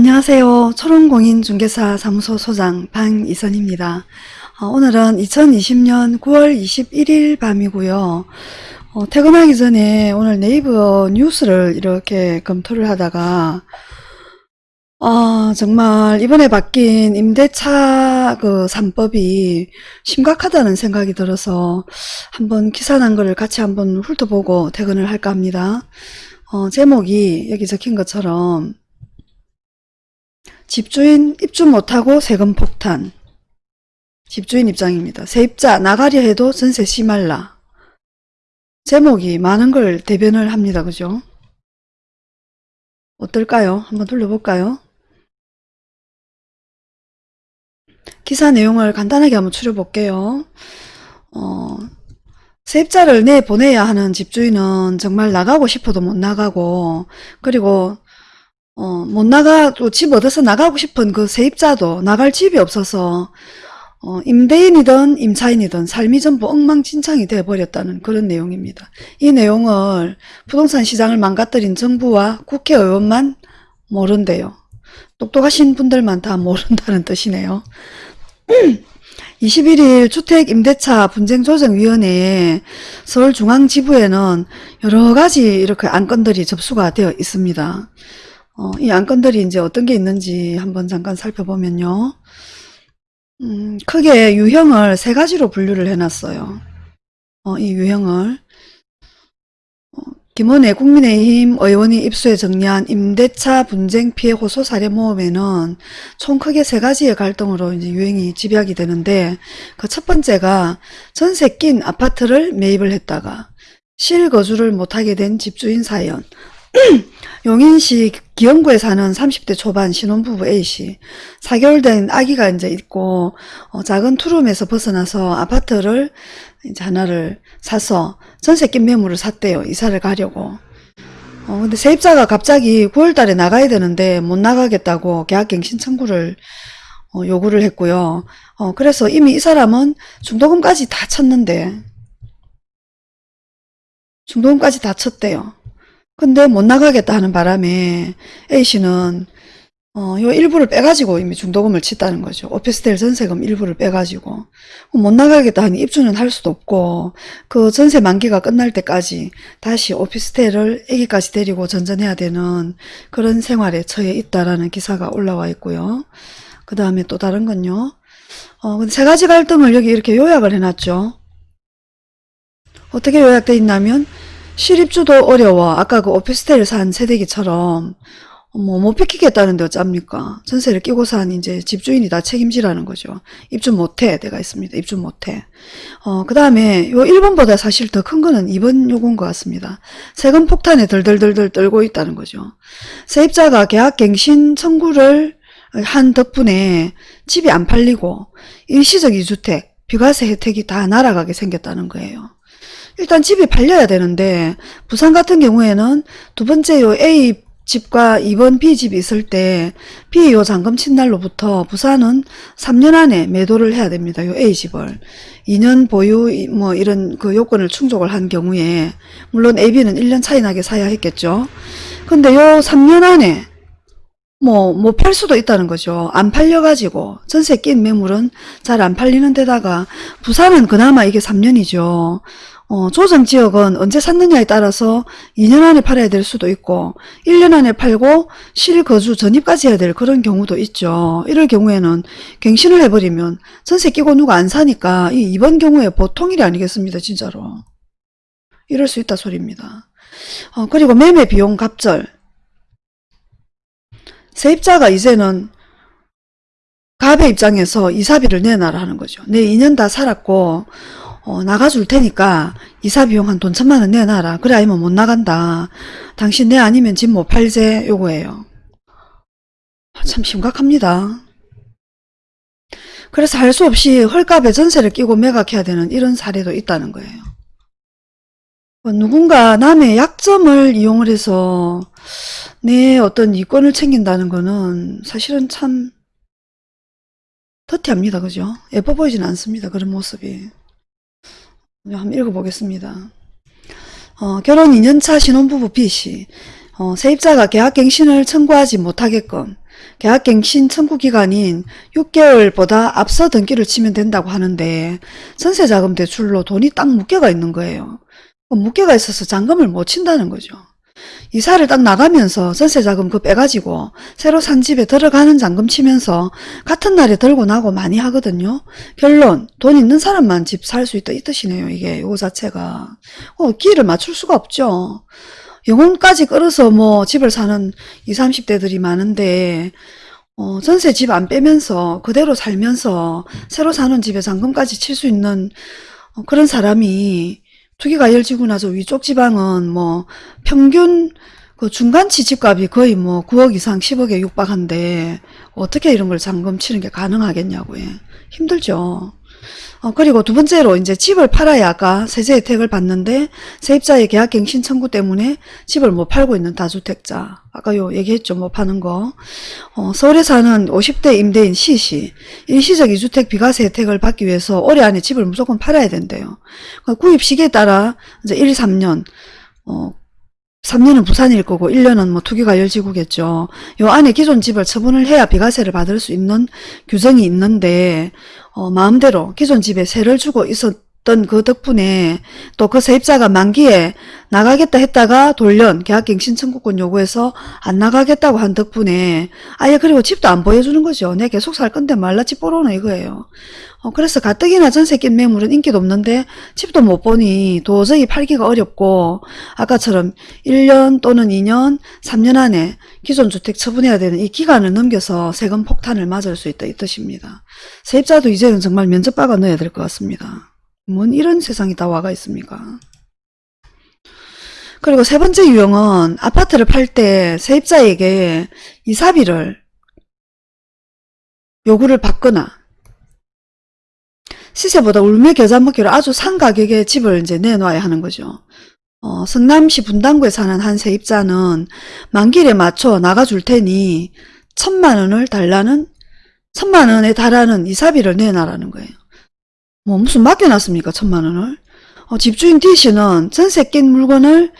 안녕하세요. 초롱공인중개사 사무소 소장 방이선입니다. 어, 오늘은 2020년 9월 21일 밤이고요. 어, 퇴근하기 전에 오늘 네이버 뉴스를 이렇게 검토를 하다가 아, 정말 이번에 바뀐 임대차 그 3법이 심각하다는 생각이 들어서 한번 기사 난 거를 같이 한번 훑어보고 퇴근을 할까 합니다. 어, 제목이 여기 적힌 것처럼 집주인 입주 못하고 세금 폭탄 집주인 입장입니다. 세입자 나가려 해도 전세 심할라 제목이 많은 걸 대변을 합니다. 그죠? 어떨까요? 한번 돌려볼까요? 기사 내용을 간단하게 한번 추려볼게요. 어, 세입자를 내보내야 하는 집주인은 정말 나가고 싶어도 못 나가고 그리고 어, 못 나가 또집 얻어서 나가고 싶은 그 세입자도 나갈 집이 없어서 어, 임대인이든 임차인이든 삶이 전부 엉망진창이 되어버렸다는 그런 내용입니다. 이 내용을 부동산 시장을 망가뜨린 정부와 국회의원만 모른대요. 똑똑하신 분들만 다 모른다는 뜻이네요. 21일 주택임대차 분쟁조정위원회에 서울중앙지부에는 여러가지 이렇게 안건들이 접수가 되어 있습니다. 어, 이 안건들이 이제 어떤 게 있는지 한번 잠깐 살펴보면요. 음, 크게 유형을 세 가지로 분류를 해놨어요. 어, 이 유형을 어, 김원혜 국민의힘 의원이 입수해 정리한 임대차 분쟁 피해 호소 사례 모음에는 총 크게 세 가지의 갈등으로 이제 유행이 집약이 되는데 그 첫 번째가 전세 낀 아파트를 매입을 했다가 실거주를 못하게 된 집주인 사연 용인시 기영구에 사는 30대 초반 신혼부부 A씨. 4개월 된 아기가 이제 있고 어, 작은 투룸에서 벗어나서 아파트를 이제 하나를 사서 전세 낀 매물을 샀대요. 이사를 가려고. 어, 근데 세입자가 갑자기 9월 달에 나가야 되는데 못 나가겠다고 계약갱신 청구를 어, 요구를 했고요. 어, 그래서 이미 이 사람은 중도금까지 다 쳤는데 중도금까지 다 쳤대요 근데 못 나가겠다 하는 바람에 A씨는 어, 요 일부를 빼가지고 이미 중도금을 쳤다는 거죠. 오피스텔 전세금 일부를 빼가지고. 못 나가겠다 하니 입주는 할 수도 없고, 그 전세 만기가 끝날 때까지 다시 오피스텔을 애기까지 데리고 전전해야 되는 그런 생활에 처해 있다라는 기사가 올라와 있고요. 그 다음에 또 다른 건요. 어, 근데 세 가지 갈등을 여기 이렇게 요약을 해놨죠. 어떻게 요약되어 있냐면, 실입주도 어려워. 아까 그 오피스텔 산 세대기처럼 뭐못 비키겠다는데 어쩝니까? 전세를 끼고 산 이제 집주인이 다 책임지라는 거죠. 입주 못해. 내가 있습니다. 입주 못해. 어, 그 다음에 요 1번보다 사실 더 큰 거는 2번 요구인 것 같습니다. 세금 폭탄에 덜덜덜덜 떨고 있다는 거죠. 세입자가 계약갱신 청구를 한 덕분에 집이 안 팔리고 일시적 이주택, 비과세 혜택이 다 날아가게 생겼다는 거예요. 일단 집이 팔려야 되는데 부산 같은 경우에는 두 번째 요 A 집과 2번 B 집이 있을 때 B 요 잔금 친 날로부터 부산은 3년 안에 매도를 해야 됩니다. 요 A 집을 2년 보유 뭐 이런 그 요건을 충족을 한 경우에 물론 AB는 1년 차이 나게 사야 했겠죠. 근데 요 3년 안에 뭐, 못팔 수도 있다는 거죠. 안 팔려가지고, 전세 낀 매물은 잘 안 팔리는 데다가, 부산은 그나마 이게 3년이죠. 어, 조정지역은 언제 샀느냐에 따라서 2년 안에 팔아야 될 수도 있고 1년 안에 팔고 실거주 전입까지 해야 될 그런 경우도 있죠. 이럴 경우에는 갱신을 해버리면 전세 끼고 누가 안 사니까 이 이번 경우에 보통 일이 아니겠습니다. 진짜로. 이럴 수 있다 소리입니다. 어, 그리고 매매 비용 갑절 세입자가 이제는 갑의 입장에서 이사비를 내놔라 하는 거죠. 내 2년 다 살았고 어, 나가줄 테니까 이사 비용 한 돈 천만 원 내놔라. 그래 아니면 못 나간다. 당신 내 아니면 집 못 팔제 요거예요. 아, 참 심각합니다. 그래서 할 수 없이 헐값에 전세를 끼고 매각해야 되는 이런 사례도 있다는 거예요. 어, 누군가 남의 약점을 이용을 해서 내 어떤 이권을 챙긴다는 거는 사실은 참 터티합니다. 그죠? 예뻐 보이진 않습니다. 그런 모습이. 한번 읽어보겠습니다. 어, 결혼 2년차 신혼부부 B씨 어, 세입자가 계약갱신을 청구하지 못하게끔 계약갱신 청구 기간인 6개월보다 앞서 등기를 치면 된다고 하는데 전세자금 대출로 돈이 딱 묶여가 있는 거예요. 그 묶여가 있어서 잔금을 못 친다는 거죠. 이사를 딱 나가면서 전세자금 그 빼가지고 새로 산 집에 들어가는 잔금 치면서 같은 날에 들고 나고 많이 하거든요. 결론 돈 있는 사람만 집 살 수 있다 이 뜻이네요. 이게 요 자체가 어, 기회를 맞출 수가 없죠. 영혼까지 끌어서 뭐 집을 사는 20, 30대들이 많은데 어, 전세 집 안 빼면서 그대로 살면서 새로 사는 집에 잔금까지 칠 수 있는 어, 그런 사람이 투기가 열지고 나서 위쪽 지방은 뭐 평균 그 중간치 집값이 거의 뭐 9억 이상 10억에 육박한데 어떻게 이런 걸 잔금 치는 게 가능하겠냐고요. 힘들죠. 어, 그리고 두 번째로 이제 집을 팔아야 아까 세제 혜택을 받는데 세입자의 계약갱신 청구 때문에 집을 못 팔고 있는 다주택자. 아까 요 얘기했죠 못 파는 거. 어, 서울에 사는 50대 임대인 C씨 일시적 이주택 비과세 혜택을 받기 위해서 올해 안에 집을 무조건 팔아야 된대요. 그 구입 시기에 따라 이제 1, 3년 어, 3년은 부산일 거고 1년은 뭐 투기과열지구겠죠. 요 안에 기존 집을 처분을 해야 비과세를 받을 수 있는 규정이 있는데 어, 마음대로 기존 집에 세를 주고 있었 던 그 덕분에 또 그 세입자가 만기에 나가겠다 했다가 돌연 계약갱 신 청구권 요구해서 안 나가겠다고 한 덕분에 아예 그리고 집도 안 보여주는 거죠. 내 계속 살 건데 말라 집 보러는 이거예요. 어, 그래서 가뜩이나 전세 낀 매물은 인기도 없는데 집도 못 보니 도저히 팔기가 어렵고 아까처럼 1년 또는 2년, 3년 안에 기존 주택 처분해야 되는 이 기간을 넘겨서 세금 폭탄을 맞을 수 있다 이 뜻입니다. 세입자도 이제는 정말 면접 박아 넣어야 될 것 같습니다. 뭔 이런 세상이 다 와가 있습니까? 그리고 세 번째 유형은 아파트를 팔 때 세입자에게 이사비를 요구를 받거나 시세보다 울며 겨자 먹기로 아주 산 가격에 집을 이제 내놔야 하는 거죠. 어, 성남시 분당구에 사는 한 세입자는 만기일에 맞춰 나가줄 테니 천만 원을 달라는 천만 원에 달하는 이사비를 내놔라는 거예요. 뭐 무슨 맡겨놨습니까 천만 원을? 어, 집주인 D씨는 전세 낀 물건을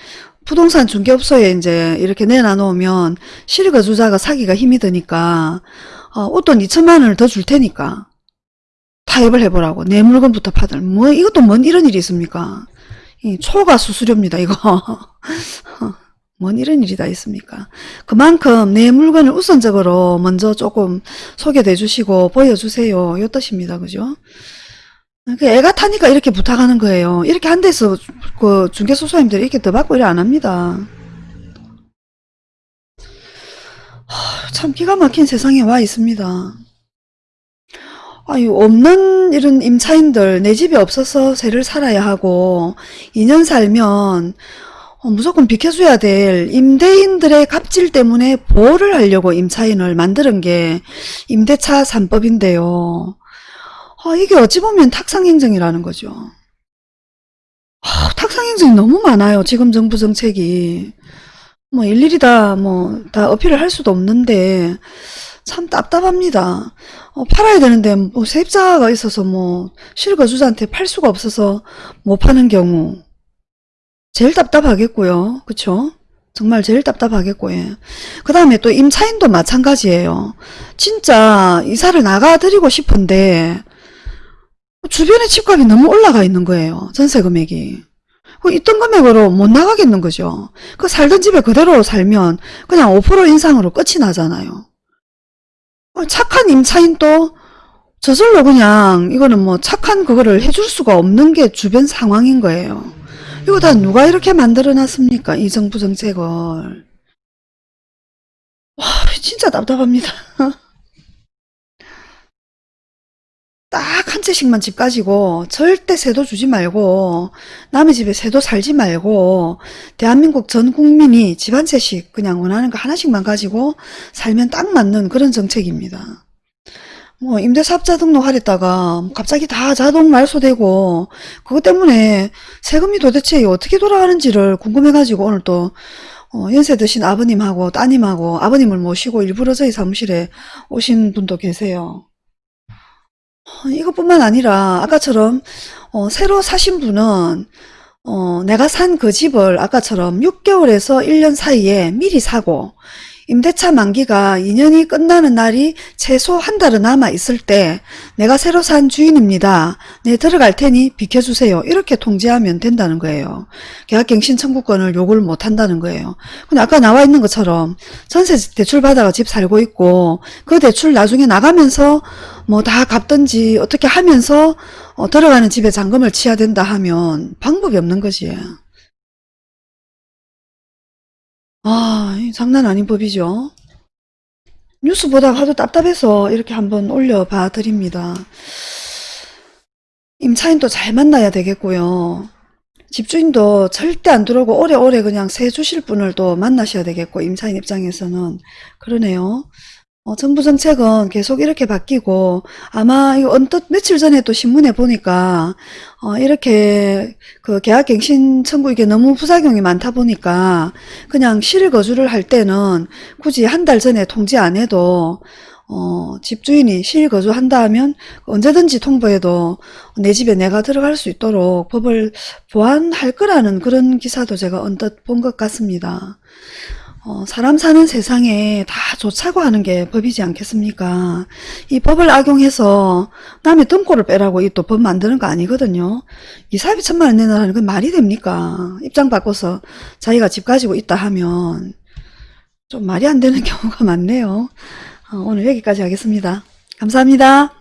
부동산 중개업소에 이제 이렇게 내놔 놓으면 실거주자가 사기가 힘이 드니까 어, 웃돈 2천만 원을 더 줄 테니까 타협을 해보라고. 내 물건부터 파들 뭐 이것도 뭔 이런 일이 있습니까? 이 초과 수수료입니다 이거. 뭔 이런 일이 다 있습니까? 그만큼 내 물건을 우선적으로 먼저 조금 소개해 주시고 보여주세요. 요 뜻입니다 그죠? 그 애가 타니까 이렇게 부탁하는 거예요. 이렇게 한 데서 그 중개소소님들이 이렇게 더 받고 이래 안 합니다. 하, 참 기가 막힌 세상에 와 있습니다. 아유, 없는 이런 임차인들, 내 집이 없어서 세를 살아야 하고, 2년 살면, 어, 무조건 비켜줘야 될 임대인들의 갑질 때문에 보호를 하려고 임차인을 만드는 게 임대차 3법인데요. 아, 이게 어찌 보면 탁상행정이라는 거죠. 아, 탁상행정이 너무 많아요. 지금 정부 정책이. 뭐 일일이 다 뭐 다 어필을 할 수도 없는데 참 답답합니다. 어, 팔아야 되는데 뭐 세입자가 있어서 뭐 실거주자한테 팔 수가 없어서 못 파는 경우 제일 답답하겠고요. 그쵸? 정말 제일 답답하겠고 예. 그 다음에 또 임차인도 마찬가지예요. 진짜 이사를 나가드리고 싶은데 주변에 집값이 너무 올라가 있는 거예요. 전세 금액이. 그 있던 금액으로 못 나가겠는 거죠. 그 살던 집에 그대로 살면 그냥 5% 인상으로 끝이 나잖아요. 어, 착한 임차인도 저절로 그냥 이거는 뭐 착한 그거를 해줄 수가 없는 게 주변 상황인 거예요. 이거 다 누가 이렇게 만들어 놨습니까? 이 정부 정책을. 와 진짜 답답합니다. 딱 한 채씩만 집 가지고 절대 세도 주지 말고 남의 집에 세도 살지 말고 대한민국 전 국민이 집 한 채씩 그냥 원하는 거 하나씩만 가지고 살면 딱 맞는 그런 정책입니다. 뭐 임대사업자 등록하랬다가 갑자기 다 자동 말소되고 그것 때문에 세금이 도대체 어떻게 돌아가는지를 궁금해가지고 오늘 또 어, 연세 드신 아버님하고 따님하고 아버님을 모시고 일부러 저희 사무실에 오신 분도 계세요. 어, 이것뿐만 아니라 아까처럼 어, 새로 사신 분은 어, 내가 산 그 집을 아까처럼 6개월에서 1년 사이에 미리 사고 임대차 만기가 2년이 끝나는 날이 최소 한 달은 남아 있을 때 내가 새로 산 주인입니다. 네 들어갈 테니 비켜주세요. 이렇게 통지하면 된다는 거예요. 계약갱신 청구권을 요구를 못 한다는 거예요. 근데 아까 나와 있는 것처럼 전세 대출 받아가 집 살고 있고 그 대출 나중에 나가면서 뭐 다 갚든지 어떻게 하면서 어, 들어가는 집에 잔금을 치야 된다 하면 방법이 없는 거지. 아, 이 장난 아닌 법이죠. 뉴스 보다가 하도 답답해서 이렇게 한번 올려봐 드립니다. 임차인도 잘 만나야 되겠고요. 집주인도 절대 안 들어오고 오래오래 그냥 세 주실 분을 또 만나셔야 되겠고 임차인 입장에서는 그러네요. 어, 정부 정책은 계속 이렇게 바뀌고 아마 이거 언뜻 며칠 전에 또 신문에 보니까 어, 이렇게 그 계약갱신 청구 이게 너무 부작용이 많다 보니까 그냥 실거주를 할 때는 굳이 한 달 전에 통지 안 해도 어, 집주인이 실거주한다 하면 언제든지 통보해도 내 집에 내가 들어갈 수 있도록 법을 보완할 거라는 그런 기사도 제가 언뜻 본 것 같습니다. 어, 사람 사는 세상에 다 좋자고 하는 게 법이지 않겠습니까? 이 법을 악용해서 남의 등골을 빼라고 이 또 법 만드는 거 아니거든요. 이 사비 천만 원 내놔라는 건 말이 됩니까? 입장 바꿔서 자기가 집 가지고 있다 하면 좀 말이 안 되는 경우가 많네요. 어, 오늘 여기까지 하겠습니다. 감사합니다.